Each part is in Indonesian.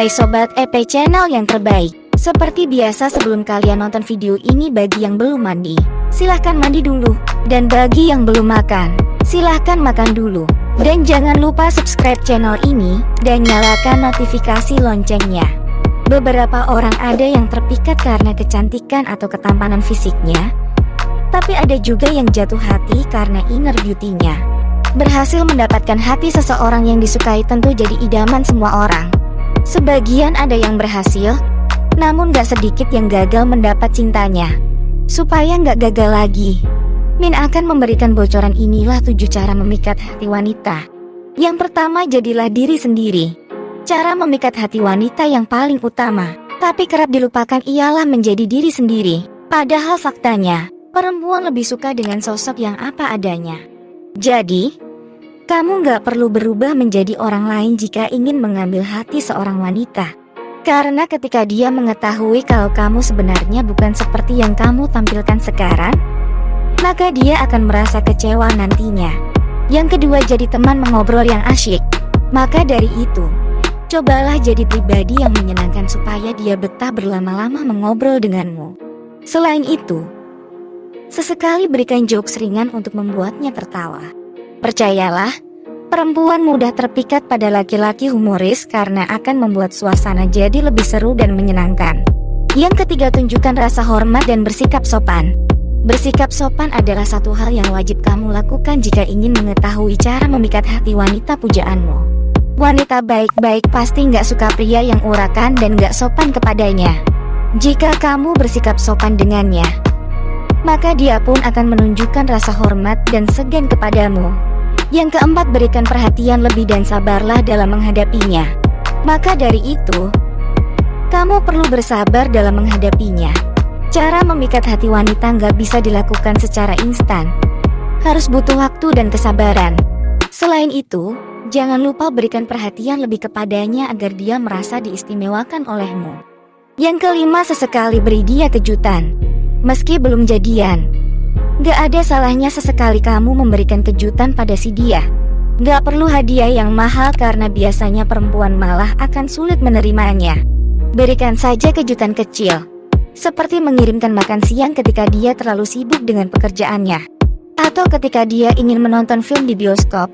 Hai Sobat EP Channel yang terbaik. Seperti biasa sebelum kalian nonton video ini bagi yang belum mandi Silahkan mandi dulu. Dan bagi yang belum makan Silahkan makan dulu. Dan jangan lupa subscribe channel ini Dan nyalakan notifikasi loncengnya. Beberapa orang ada yang terpikat karena kecantikan atau ketampanan fisiknya Tapi ada juga yang jatuh hati karena inner beauty-nya. Berhasil mendapatkan hati seseorang yang disukai tentu jadi idaman semua orang Sebagian ada yang berhasil, namun gak sedikit yang gagal mendapat cintanya. Supaya gak gagal lagi, Min akan memberikan bocoran inilah tujuh cara memikat hati wanita. Yang pertama jadilah diri sendiri. Cara memikat hati wanita yang paling utama, tapi kerap dilupakan ialah menjadi diri sendiri. Padahal faktanya, perempuan lebih suka dengan sosok yang apa adanya. Jadi, kamu gak perlu berubah menjadi orang lain jika ingin mengambil hati seorang wanita. Karena ketika dia mengetahui kalau kamu sebenarnya bukan seperti yang kamu tampilkan sekarang, maka dia akan merasa kecewa nantinya. Yang kedua jadi teman mengobrol yang asyik. Maka dari itu, cobalah jadi pribadi yang menyenangkan supaya dia betah berlama-lama mengobrol denganmu. Selain itu, sesekali berikan jokes ringan untuk membuatnya tertawa. Percayalah, perempuan mudah terpikat pada laki-laki humoris karena akan membuat suasana jadi lebih seru dan menyenangkan. Yang ketiga tunjukkan rasa hormat dan bersikap sopan. Bersikap sopan adalah satu hal yang wajib kamu lakukan jika ingin mengetahui cara memikat hati wanita pujaanmu. Wanita baik-baik pasti nggak suka pria yang urakan dan nggak sopan kepadanya. Jika kamu bersikap sopan dengannya, maka dia pun akan menunjukkan rasa hormat dan segan kepadamu. Yang keempat berikan perhatian lebih dan sabarlah dalam menghadapinya. Maka dari itu, kamu perlu bersabar dalam menghadapinya. Cara memikat hati wanita nggak bisa dilakukan secara instan. Harus butuh waktu dan kesabaran. Selain itu, jangan lupa berikan perhatian lebih kepadanya agar dia merasa diistimewakan olehmu. Yang kelima sesekali beri dia kejutan. Meski belum jadian, Gak ada salahnya sesekali kamu memberikan kejutan pada si dia. Gak perlu hadiah yang mahal karena biasanya perempuan malah akan sulit menerimanya. Berikan saja kejutan kecil. Seperti mengirimkan makan siang ketika dia terlalu sibuk dengan pekerjaannya. Atau ketika dia ingin menonton film di bioskop.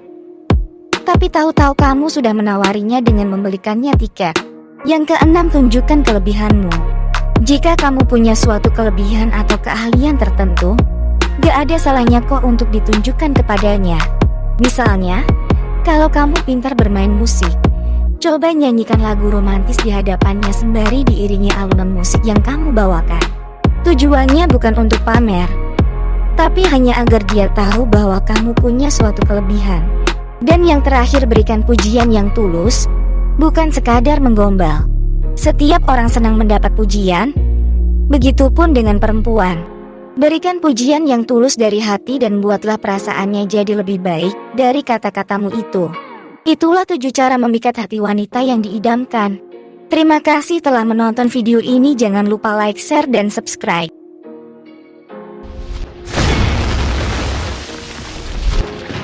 Tapi tahu-tahu kamu sudah menawarinya dengan membelikannya tiket. Yang keenam tunjukkan kelebihanmu. Jika kamu punya suatu kelebihan atau keahlian tertentu, Gak ada salahnya kok untuk ditunjukkan kepadanya. Misalnya, kalau kamu pintar bermain musik, coba nyanyikan lagu romantis di hadapannya sembari diiringi alunan musik yang kamu bawakan. Tujuannya bukan untuk pamer, tapi hanya agar dia tahu bahwa kamu punya suatu kelebihan. Dan yang terakhir berikan pujian yang tulus, bukan sekadar menggombal. Setiap orang senang mendapat pujian, begitupun dengan perempuan. Berikan pujian yang tulus dari hati dan buatlah perasaannya jadi lebih baik dari kata-katamu itu. Itulah tujuh cara memikat hati wanita yang diidamkan. Terima kasih telah menonton video ini jangan lupa like, share, dan subscribe.